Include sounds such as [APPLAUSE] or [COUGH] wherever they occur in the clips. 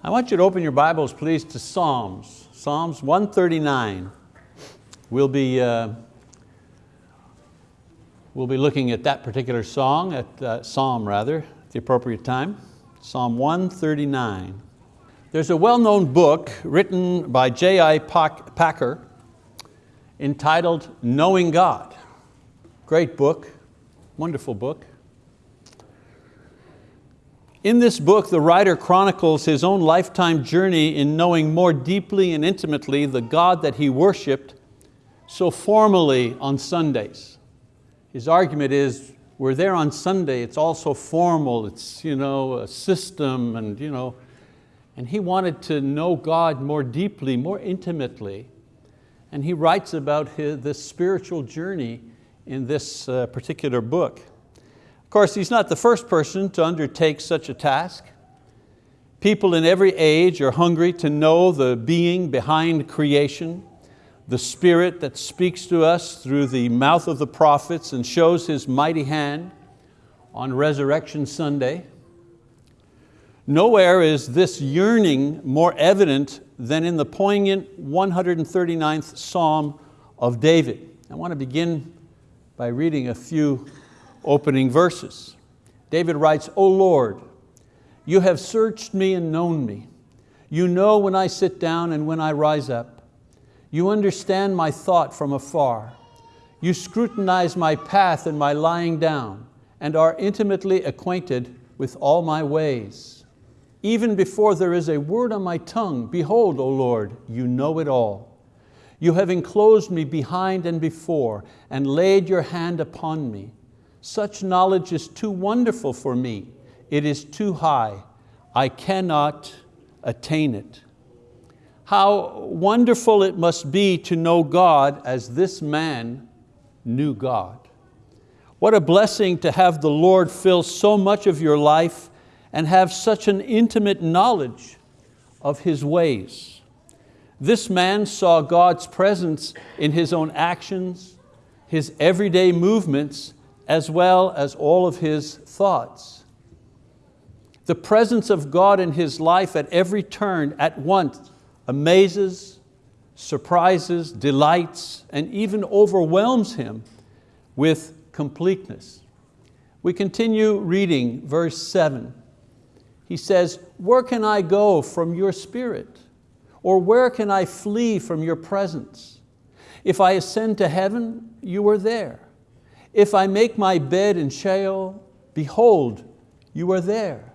I want you to open your Bibles, please, to Psalms. Psalms 139. We'll be, uh, we'll be looking at that particular song, at uh, Psalm rather, at the appropriate time. Psalm 139. There's a well-known book written by J.I. Packer entitled Knowing God. Great book, wonderful book. In this book, the writer chronicles his own lifetime journey in knowing more deeply and intimately the God that he worshiped so formally on Sundays. His argument is, we're there on Sunday, it's all so formal, it's you know, a system, and, you know, and he wanted to know God more deeply, more intimately, and he writes about his, this spiritual journey in this uh, particular book. Of course, he's not the first person to undertake such a task. People in every age are hungry to know the being behind creation, the spirit that speaks to us through the mouth of the prophets and shows His mighty hand on Resurrection Sunday. Nowhere is this yearning more evident than in the poignant 139th Psalm of David. I want to begin by reading a few opening verses. David writes, O Lord, you have searched me and known me. You know when I sit down and when I rise up. You understand my thought from afar. You scrutinize my path and my lying down and are intimately acquainted with all my ways. Even before there is a word on my tongue, behold, O Lord, you know it all. You have enclosed me behind and before and laid your hand upon me. Such knowledge is too wonderful for me. It is too high. I cannot attain it. How wonderful it must be to know God as this man knew God. What a blessing to have the Lord fill so much of your life and have such an intimate knowledge of His ways. This man saw God's presence in his own actions, his everyday movements, as well as all of his thoughts. The presence of God in his life at every turn at once amazes, surprises, delights, and even overwhelms him with completeness. We continue reading verse seven. He says, where can I go from your spirit? Or where can I flee from your presence? If I ascend to heaven, you are there. If I make my bed in Sheol, behold, you are there.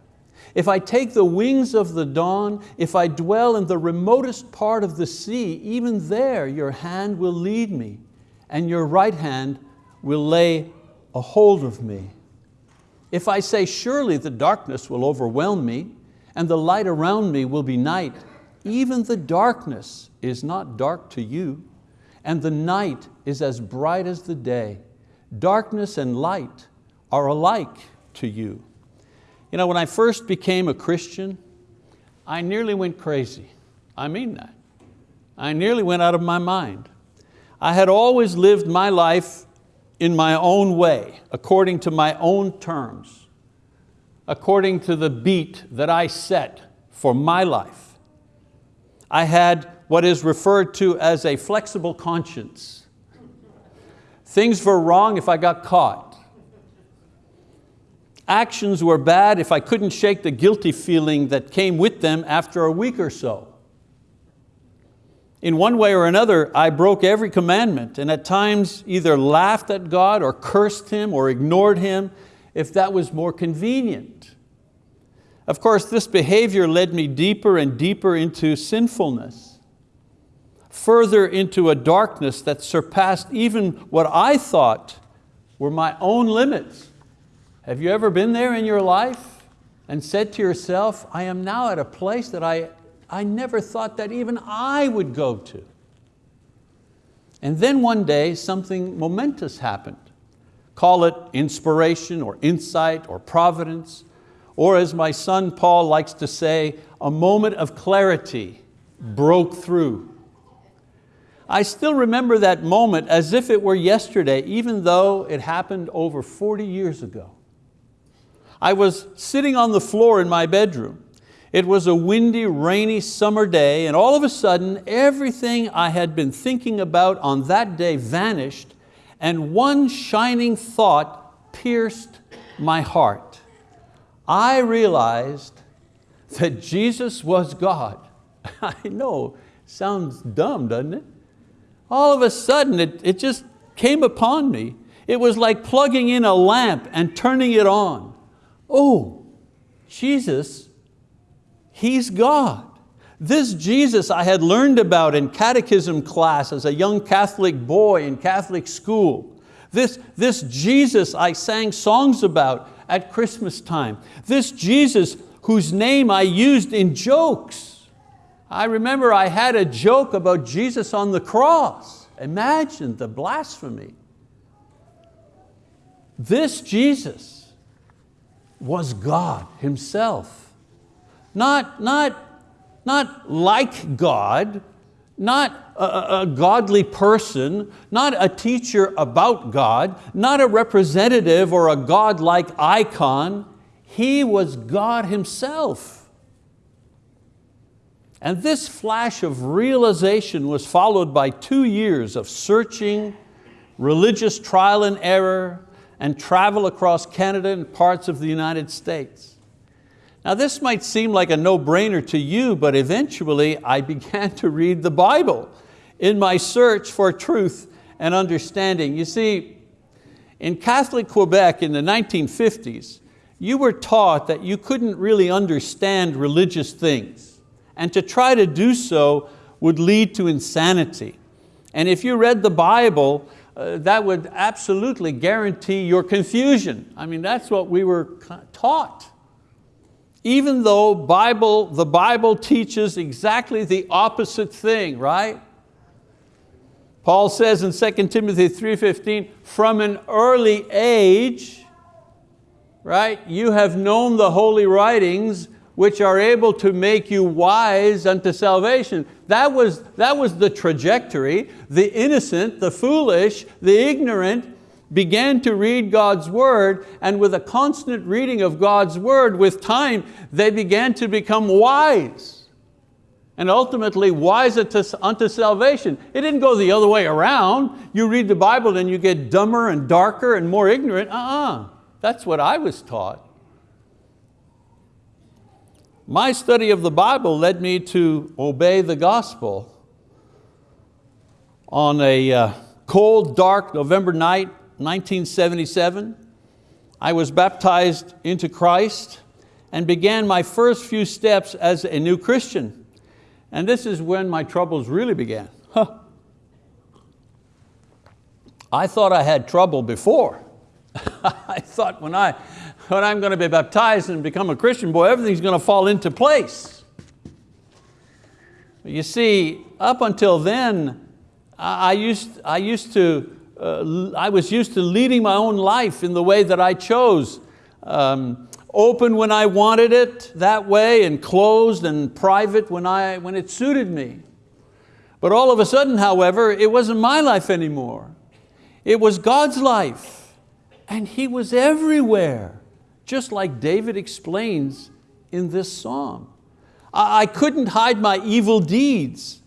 If I take the wings of the dawn, if I dwell in the remotest part of the sea, even there your hand will lead me and your right hand will lay a hold of me. If I say, surely the darkness will overwhelm me and the light around me will be night, even the darkness is not dark to you and the night is as bright as the day. Darkness and light are alike to you. You know, when I first became a Christian, I nearly went crazy. I mean that. I nearly went out of my mind. I had always lived my life in my own way, according to my own terms, according to the beat that I set for my life. I had what is referred to as a flexible conscience. Things were wrong if I got caught. Actions were bad if I couldn't shake the guilty feeling that came with them after a week or so. In one way or another, I broke every commandment and at times either laughed at God or cursed Him or ignored Him if that was more convenient. Of course, this behavior led me deeper and deeper into sinfulness further into a darkness that surpassed even what I thought were my own limits. Have you ever been there in your life and said to yourself, I am now at a place that I, I never thought that even I would go to. And then one day something momentous happened. Call it inspiration or insight or providence, or as my son Paul likes to say, a moment of clarity broke through I still remember that moment as if it were yesterday, even though it happened over 40 years ago. I was sitting on the floor in my bedroom. It was a windy, rainy summer day, and all of a sudden, everything I had been thinking about on that day vanished, and one shining thought pierced my heart. I realized that Jesus was God. [LAUGHS] I know, sounds dumb, doesn't it? All of a sudden, it, it just came upon me. It was like plugging in a lamp and turning it on. Oh, Jesus He's God. This Jesus I had learned about in catechism class as a young Catholic boy in Catholic school. This, this Jesus I sang songs about at Christmas time. This Jesus whose name I used in jokes. I remember I had a joke about Jesus on the cross. Imagine the blasphemy. This Jesus was God Himself. Not, not, not like God, not a, a, godly person, not a teacher about God, not a representative or a God-like icon. He was God Himself. And this flash of realization was followed by two years of searching, religious trial and error, and travel across Canada and parts of the United States. Now this might seem like a no-brainer to you, but eventually I [LAUGHS] began to read the Bible in my search for truth and understanding. You see, in Catholic Quebec in the 1950s, you were taught that you couldn't really understand religious things, and to try to do so would lead to insanity. And if you read the Bible, uh, that would absolutely guarantee your confusion. I mean, that's what we were taught even though Bible, the Bible teaches exactly the opposite thing, right? Paul says in 2 Timothy 3.15, from an early age, right, you have known the holy writings which are able to make you wise unto salvation. That was, that was the trajectory. The innocent, the foolish, the ignorant began to read God's word and with a constant reading of God's word, with time, they began to become wise and ultimately wise unto salvation. It didn't go the other way around. You read the Bible and you get dumber and darker and more ignorant. Uh-uh. That's what I was taught. My study of the Bible led me to obey the gospel. On a uh, cold, dark November night, 1977, I was baptized into Christ and began my first few steps as a new Christian. And this is when my troubles really began. Huh. I thought I had trouble before. [LAUGHS] I thought when, I, when I'm going to be baptized and become a Christian, boy, everything's going to fall into place. You see, up until then, I used, I used to uh, I was used to leading my own life in the way that I chose. Um, open when I wanted it that way and closed and private when, I, when it suited me. But all of a sudden, however, it wasn't my life anymore. It was God's life and He was everywhere, just like David explains in this psalm. I, couldn't hide my evil deeds.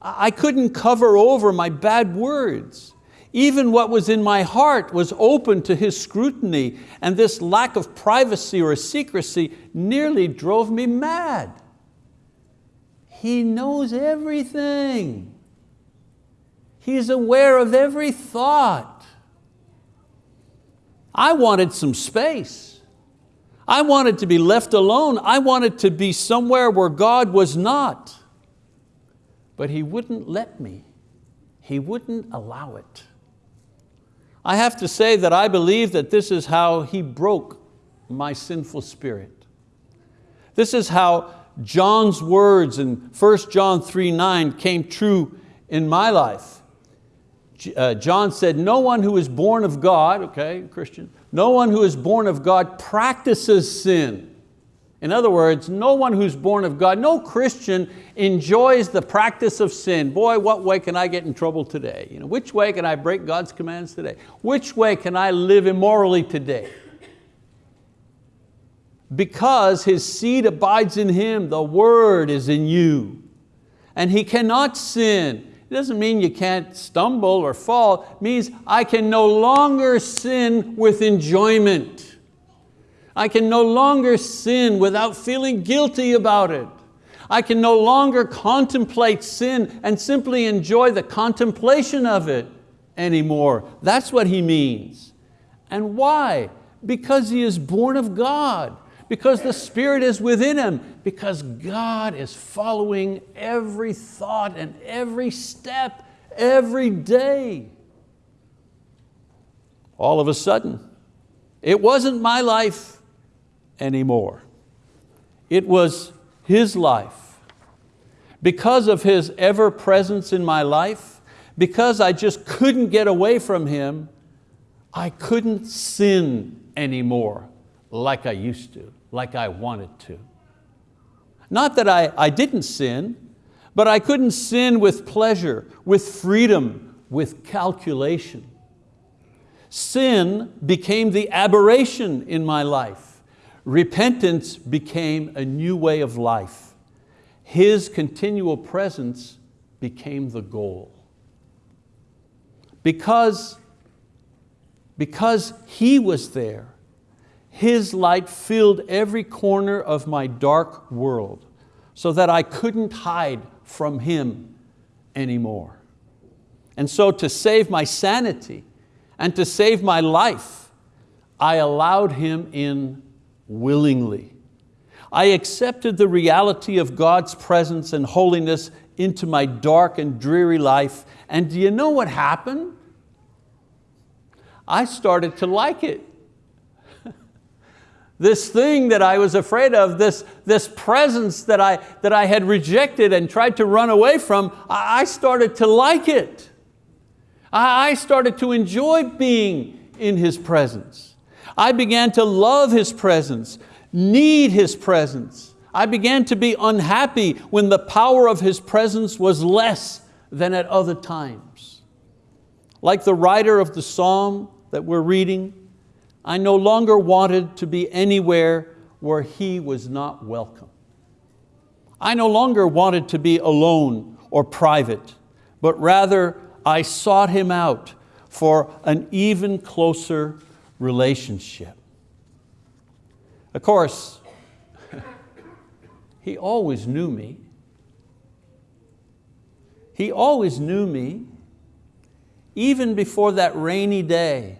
I couldn't cover over my bad words. Even what was in my heart was open to His scrutiny and this lack of privacy or secrecy nearly drove me mad. He knows everything. He's aware of every thought. I wanted some space. I wanted to be left alone. I wanted to be somewhere where God was not. But He wouldn't let me. He wouldn't allow it. I have to say that I believe that this is how He broke my sinful spirit. This is how John's words in 1 John 3, 9 came true in my life. Uh, John said, no one who is born of God, okay, Christian, no one who is born of God practices sin. In other words, no one who's born of God, no Christian enjoys the practice of sin. Boy, what way can I get in trouble today? You know, which way can I break God's commands today? Which way can I live immorally today? because his seed abides in him, the word is in you. And he cannot sin. It doesn't mean you can't stumble or fall. It means I can no longer sin with enjoyment. I can no longer sin without feeling guilty about it. I can no longer contemplate sin and simply enjoy the contemplation of it anymore. That's what he means. And why? Because he is born of God, because the Spirit is within him, because God is following every thought and every step every day. All of a sudden, it wasn't my life anymore. It was His life. Because of His ever presence in my life, because I just couldn't get away from Him, I couldn't sin anymore like I used to, like I wanted to. Not that I, I didn't sin, but I couldn't sin with pleasure, with freedom, with calculation. Sin became the aberration in my life. Repentance became a new way of life. His continual presence became the goal. Because, because He was there, His light filled every corner of my dark world so that I couldn't hide from Him anymore. And so to save my sanity and to save my life, I allowed Him in willingly. I accepted the reality of God's presence and holiness into my dark and dreary life. And do you know what happened? I started to like it. This thing that I was afraid of, this, this presence that I, that I had rejected and tried to run away from, I started to like it. I started to enjoy being in His presence. I began to love His presence, need His presence. I began to be unhappy when the power of His presence was less than at other times. Like the writer of the psalm that we're reading, I no longer wanted to be anywhere where He was not welcome. I no longer wanted to be alone or private, but rather I sought Him out for an even closer relationship. Of course, [LAUGHS] he always knew me. He always knew me, even before that rainy day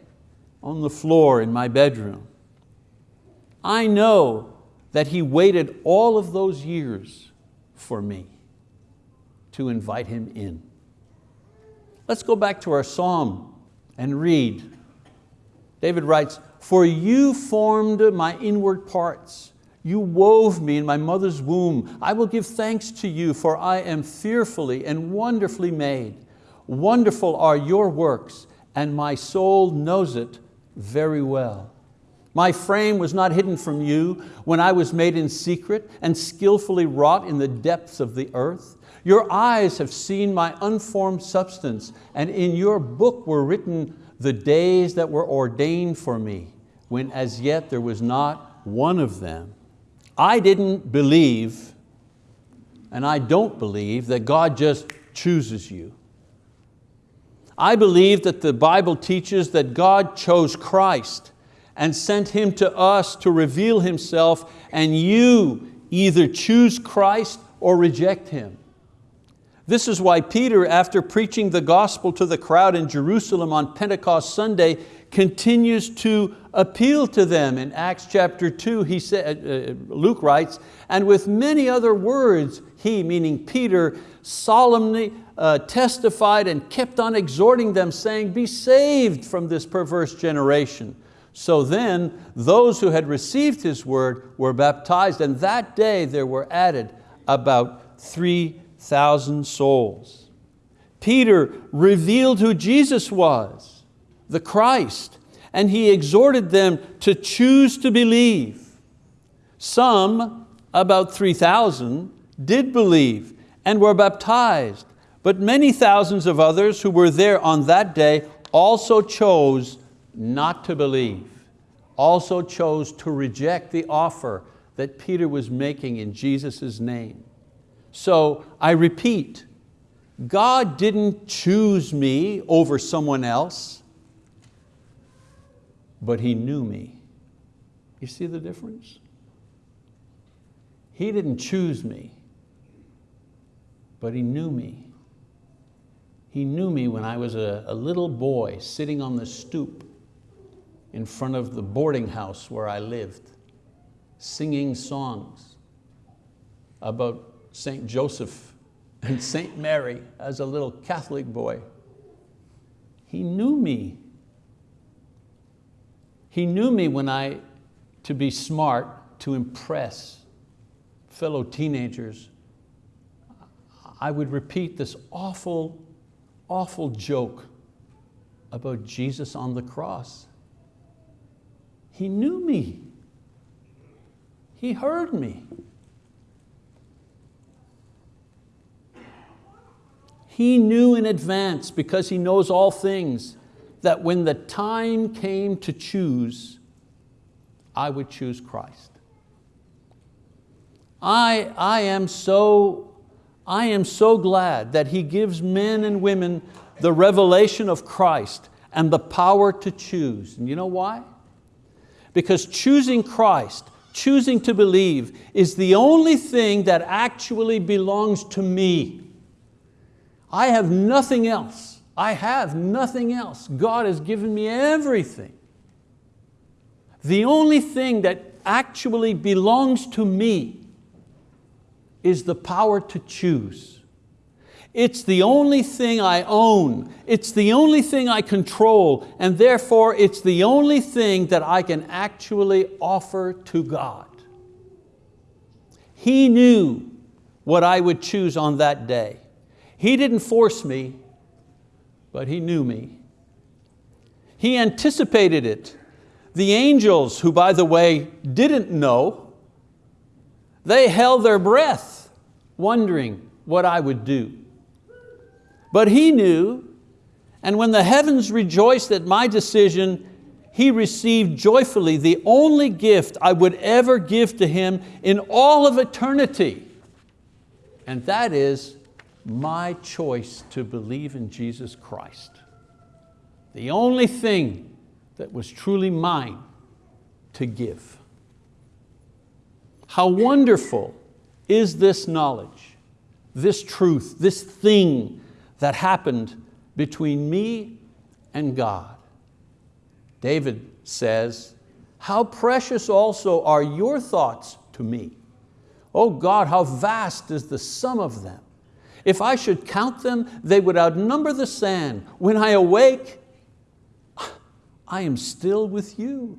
on the floor in my bedroom. I know that He waited all of those years for me to invite Him in. Let's go back to our psalm and read David writes, for you formed my inward parts. You wove me in my mother's womb. I will give thanks to you, for I am fearfully and wonderfully made. Wonderful are your works, and my soul knows it very well. My frame was not hidden from you when I was made in secret and skillfully wrought in the depths of the earth. Your eyes have seen my unformed substance, and in your book were written the days that were ordained for me, when as yet there was not one of them. I didn't believe, and I don't believe, that God just chooses you. I believe that the Bible teaches that God chose Christ and sent Him to us to reveal Himself, and you either choose Christ or reject Him. This is why Peter, after preaching the gospel to the crowd in Jerusalem on Pentecost Sunday, continues to appeal to them. In Acts chapter two, he said, uh, uh, Luke writes, and with many other words, he, meaning Peter, solemnly uh, testified and kept on exhorting them, saying, be saved from this perverse generation. So then, those who had received his word were baptized, and that day there were added about three thousand souls. Peter revealed who Jesus was, the Christ, and he exhorted them to choose to believe. Some, about 3,000, did believe and were baptized, but many thousands of others who were there on that day also chose not to believe. also chose to reject the offer that Peter was making in Jesus' name. So I repeat, God didn't choose me over someone else, but He knew me. You see the difference? He didn't choose me, but He knew me. He knew me when I was a, a little boy sitting on the stoop in front of the boarding house where I lived, singing songs about St. Joseph and St. Mary as a little Catholic boy. He knew me. He knew me when I, to be smart, to impress fellow teenagers, I would repeat this awful, awful joke about Jesus on the cross. He knew me. He heard me. He knew in advance, because He knows all things, that when the time came to choose, I would choose Christ. I, I, am so, I am so glad that He gives men and women the revelation of Christ and the power to choose. And you know why? Because choosing Christ, choosing to believe, is the only thing that actually belongs to me. I have nothing else. I have nothing else. God has given me everything. The only thing that actually belongs to me is the power to choose. It's the only thing I own. It's the only thing I control, and therefore it's the only thing that I can actually offer to God. He knew what I would choose on that day. He didn't force me, but He knew me. He anticipated it. The angels, who by the way didn't know, they held their breath, wondering what I would do. But He knew, and when the heavens rejoiced at my decision, He received joyfully the only gift I would ever give to Him in all of eternity, and that is my choice to believe in Jesus Christ. The only thing that was truly mine to give. How wonderful is this knowledge, this truth, this thing that happened between me and God. David says, how precious also are your thoughts to me. Oh God, how vast is the sum of them. If I should count them, they would outnumber the sand. When I awake, I am still with you.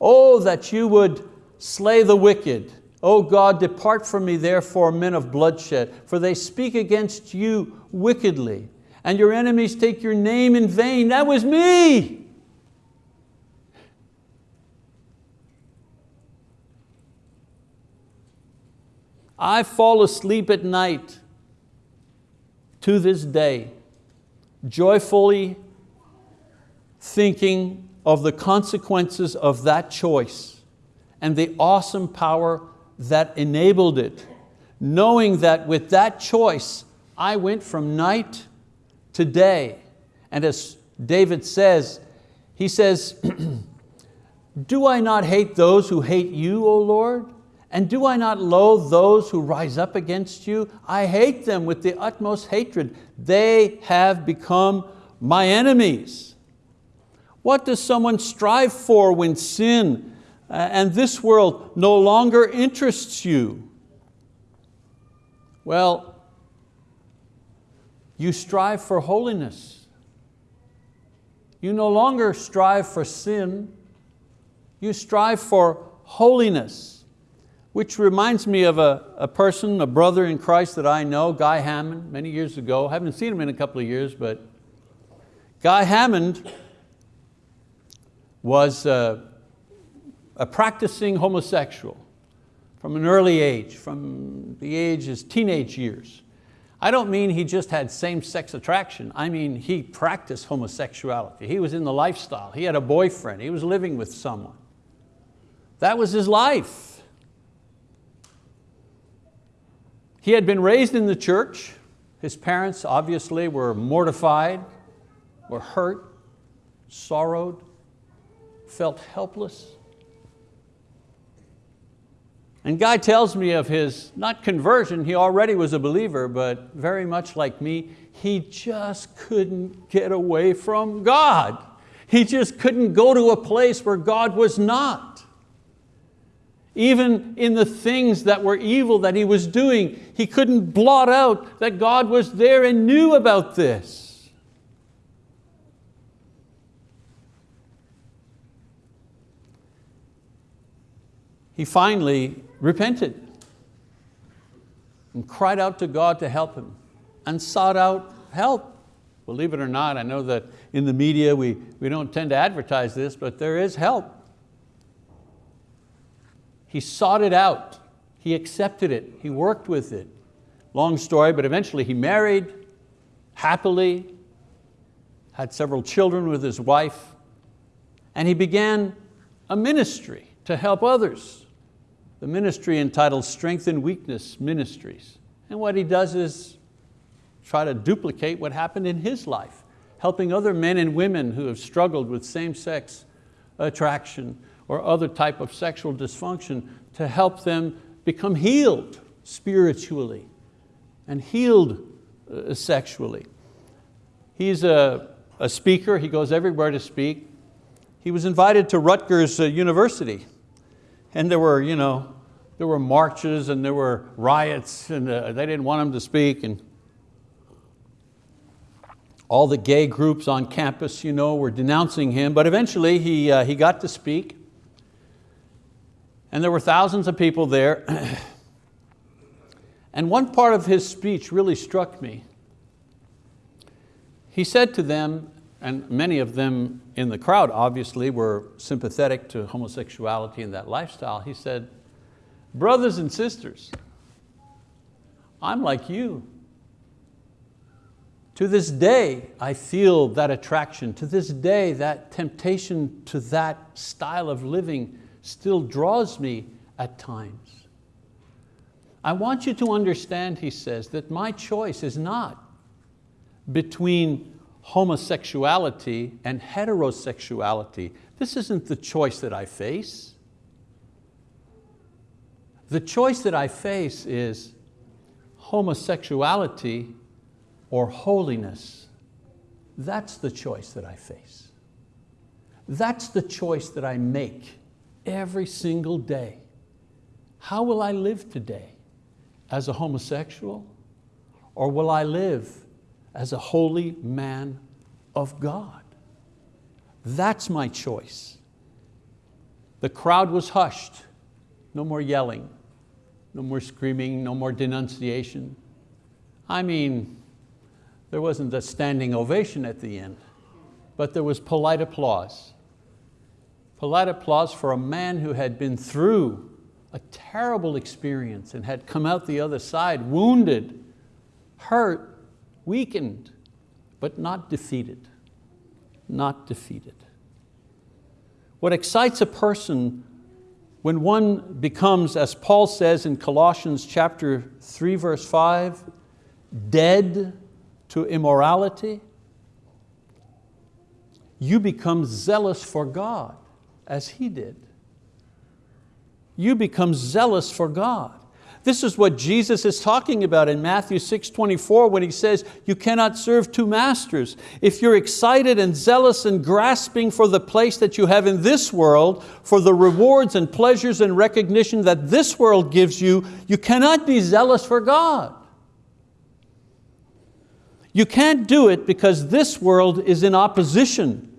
Oh, that you would slay the wicked. O God, depart from me therefore, men of bloodshed, for they speak against you wickedly, and your enemies take your name in vain. That was me. I fall asleep at night to this day, joyfully thinking of the consequences of that choice and the awesome power that enabled it, knowing that with that choice, I went from night to day. And as David says, he says, [CLEARS THROAT] do I not hate those who hate you, O Lord? And do I not loathe those who rise up against you? I hate them with the utmost hatred. They have become my enemies. What does someone strive for when sin Uh, and this world no longer interests you? Well, you strive for holiness. You no longer strive for sin, you strive for holiness which reminds me of a, a person, a brother in Christ that I know, Guy Hammond, many years ago. I haven't seen him in a couple of years, but Guy Hammond was a, a practicing homosexual from an early age, from the age his teenage years. I don't mean he just had same-sex attraction. I mean he practiced homosexuality. He was in the lifestyle. He had a boyfriend. He was living with someone. That was his life. He had been raised in the church. His parents obviously were mortified, were hurt, sorrowed, felt helpless. And Guy tells me of his, not conversion, he already was a believer, but very much like me, he just couldn't get away from God. He just couldn't go to a place where God was not. Even in the things that were evil that he was doing, he couldn't blot out that God was there and knew about this. He finally repented and cried out to God to help him and sought out help. Believe it or not, I know that in the media we, we don't tend to advertise this, but there is help. He sought it out. He accepted it. He worked with it. Long story, but eventually he married happily, had several children with his wife, and he began a ministry to help others the ministry entitled Strength in Weakness Ministries. And what he does is try to duplicate what happened in his life, helping other men and women who have struggled with same-sex attraction or other type of sexual dysfunction to help them become healed spiritually and healed uh, sexually. He's a, a speaker, he goes everywhere to speak. He was invited to Rutgers uh, University and there were, you know, there were marches and there were riots and uh, they didn't want him to speak. And all the gay groups on campus you know, were denouncing him, but eventually he, uh, he got to speak. And there were thousands of people there. [CLEARS THROAT] and one part of his speech really struck me. He said to them, and many of them in the crowd obviously were sympathetic to homosexuality and that lifestyle. He said, brothers and sisters, I'm like you. To this day, I feel that attraction. To this day, that temptation to that style of living still draws me at times. I want you to understand, he says, that my choice is not between homosexuality and heterosexuality. This isn't the choice that I face. The choice that I face is homosexuality or holiness. That's the choice that I face. That's the choice that I make every single day. How will I live today? As a homosexual? Or will I live as a holy man of God. That's my choice. The crowd was hushed. No more yelling, no more screaming, no more denunciation. I mean, there wasn't a standing ovation at the end, but there was polite applause. Polite applause for a man who had been through a terrible experience and had come out the other side wounded, hurt, weakened, but not defeated, not defeated. What excites a person when one becomes, as Paul says in Colossians chapter 3 verse 5, dead to immorality, you become zealous for God as he did. You become zealous for God. This is what Jesus is talking about in Matthew 6, 24 when He says, you cannot serve two masters. If you're excited and zealous and grasping for the place that you have in this world, for the rewards and pleasures and recognition that this world gives you, you cannot be zealous for God. You can't do it because this world is in opposition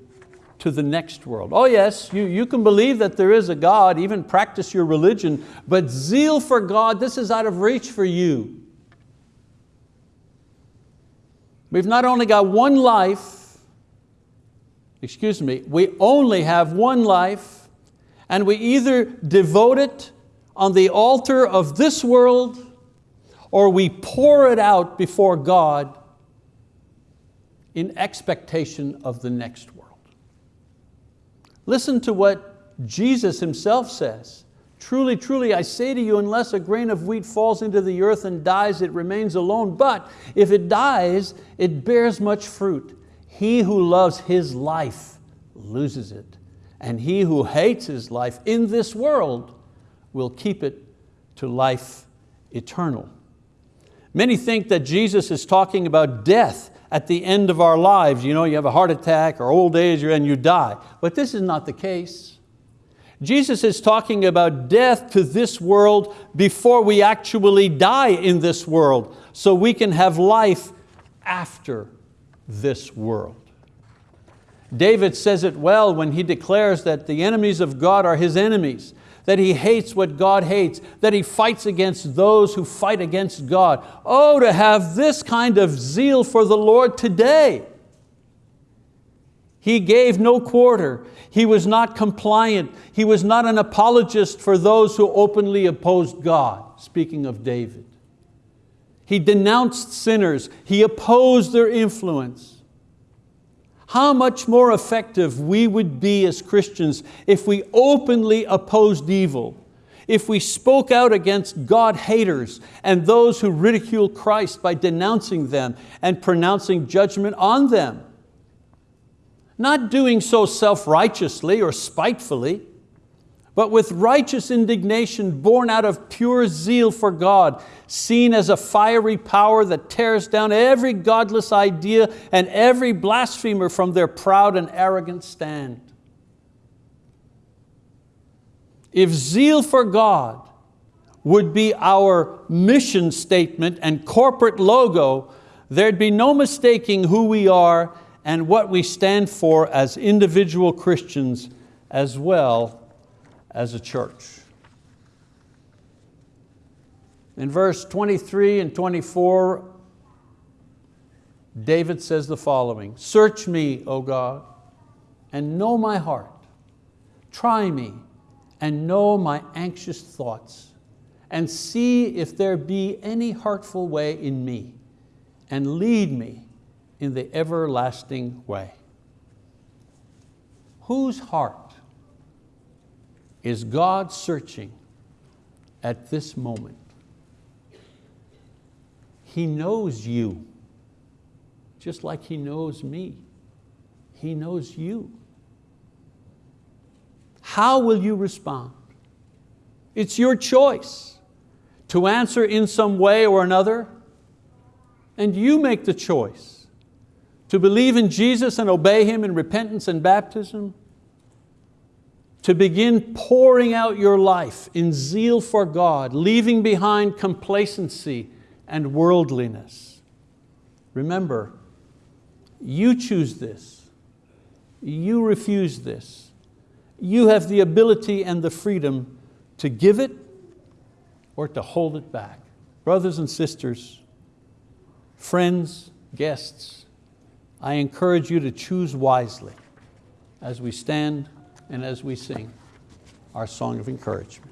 to the next world. Oh yes, you, you can believe that there is a God, even practice your religion, but zeal for God, this is out of reach for you. We've not only got one life, excuse me, we only have one life and we either devote it on the altar of this world or we pour it out before God in expectation of the next. Listen to what Jesus himself says. Truly, truly, I say to you, unless a grain of wheat falls into the earth and dies, it remains alone. But if it dies, it bears much fruit. He who loves his life loses it. And he who hates his life in this world will keep it to life eternal. Many think that Jesus is talking about death at the end of our lives. You know, you have a heart attack or old age and you die. But this is not the case. Jesus is talking about death to this world before we actually die in this world, so we can have life after this world. David says it well when he declares that the enemies of God are his enemies, that he hates what God hates, that he fights against those who fight against God. Oh, to have this kind of zeal for the Lord today. He gave no quarter. He was not compliant. He was not an apologist for those who openly opposed God, speaking of David. He denounced sinners. He opposed their influence how much more effective we would be as Christians if we openly opposed evil, if we spoke out against God haters and those who ridicule Christ by denouncing them and pronouncing judgment on them. Not doing so self-righteously or spitefully, but with righteous indignation born out of pure zeal for God, seen as a fiery power that tears down every godless idea and every blasphemer from their proud and arrogant stand. If zeal for God would be our mission statement and corporate logo, there'd be no mistaking who we are and what we stand for as individual Christians as well as a church. In verse 23 and 24, David says the following, Search me, O God, and know my heart. Try me and know my anxious thoughts, and see if there be any hurtful way in me, and lead me in the everlasting way. Whose heart is God searching at this moment? He knows you, just like He knows me. He knows you. How will you respond? It's your choice to answer in some way or another, and you make the choice to believe in Jesus and obey Him in repentance and baptism, to begin pouring out your life in zeal for God, leaving behind complacency and worldliness. Remember, you choose this. You refuse this. You have the ability and the freedom to give it or to hold it back. Brothers and sisters, friends, guests, I encourage you to choose wisely as we stand and as we sing our song of encouragement.